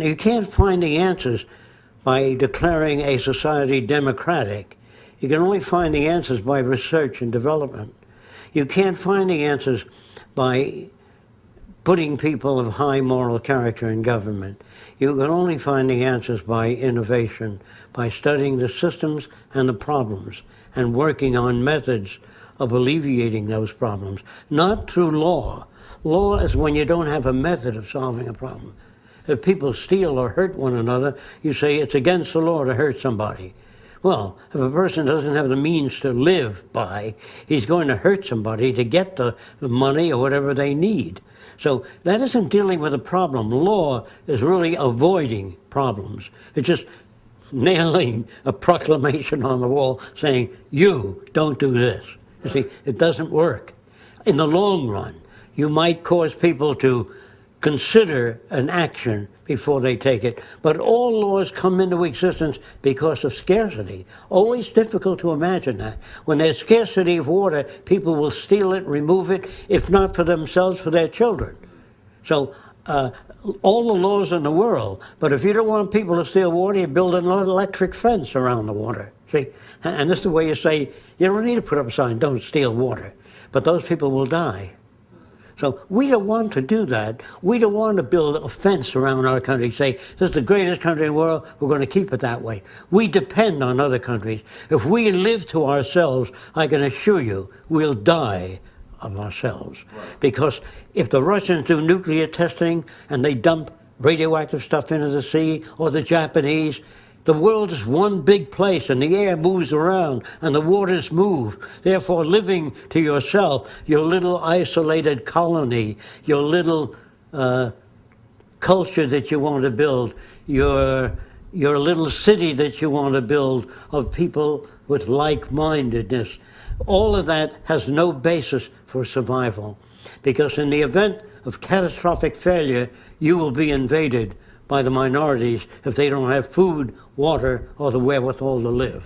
You can't find the answers by declaring a society democratic. You can only find the answers by research and development. You can't find the answers by putting people of high moral character in government. You can only find the answers by innovation, by studying the systems and the problems and working on methods of alleviating those problems, not through law. Law is when you don't have a method of solving a problem. If people steal or hurt one another, you say it's against the law to hurt somebody. Well, if a person doesn't have the means to live by, he's going to hurt somebody to get the, money or whatever they need. So that isn't dealing with a problem. Law is really avoiding problems. It's just nailing a proclamation on the wall saying, you don't do this. You see, it doesn't work. In the long run, you might cause people to consider an action before they take it. But all laws come into existence because of scarcity. Always difficult to imagine that. When there's scarcity of water, people will steal it, remove it, if not for themselves, for their children. So uh, all the laws in the world, but if you don't want people to steal water, you build an electric fence around the water. See, and this is the way you say, you don't need to put up a sign, don't steal water. But those people will die. So we don't want to do that. We don't want to build a fence around our country, say, this is the greatest country in the world, we're going to keep it that way. We depend on other countries. If we live to ourselves, I can assure you, we'll die of ourselves. Right. Because if the Russians do nuclear testing and they dump radioactive stuff into the sea, or the Japanese, the world is one big place and the air moves around and the waters move. Therefore, living to yourself, your little isolated colony, your little uh, culture that you want to build, your, your little city that you want to build of people with like-mindedness, all of that has no basis for survival. Because in the event of catastrophic failure, you will be invaded by the minorities if they don't have food, water, or the wherewithal to live.